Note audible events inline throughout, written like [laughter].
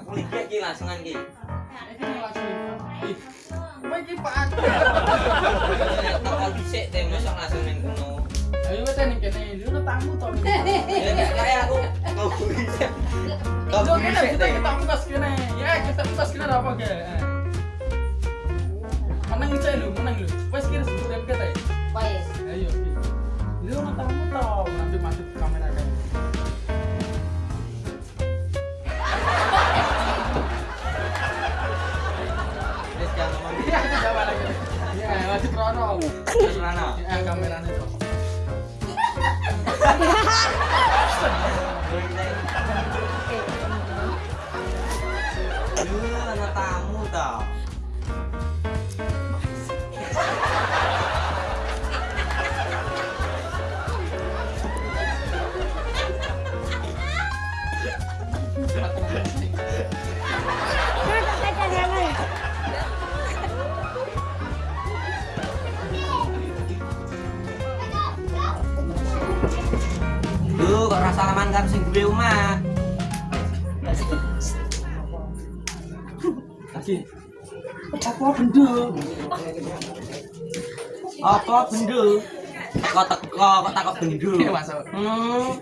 Aku ki. Iki langsung ih. Kowe iki Pak Aku. Toko dhisik teh mosok langsung ning kono. Ayo wis ning kene, lu ono tamu to. Ya kaya aku mau bisa. Kok Kok kene kita kita kene. Ya, kita kene apa ge. Jangan setrono. Setrono. Ya kamerane to. Lu ana tamu ta. Lu kok rasa salaman karo sing duwe omah? Lagi. Apa benda? Apa benda? Kok teko kok takok benda? Iya, masuk. Hmm.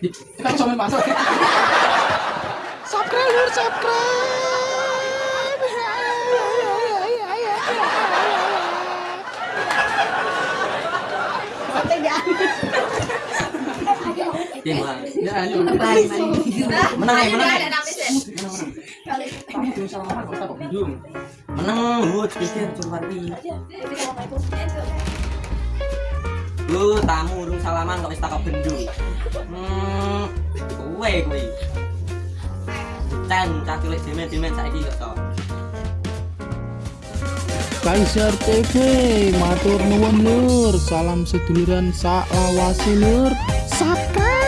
Kita main masuk. [laughs] subscribe lur subscribe Menang menang bendung. Menang, lu pikir cuma pi. Lu tamu urung salaman kok wis takok bendo. Hmm. Kowe kowe. Ten cah cilik demen-demen saiki kok to. Kaisar TV matur nuwun lur salam seduluran sak lawase lur subscribe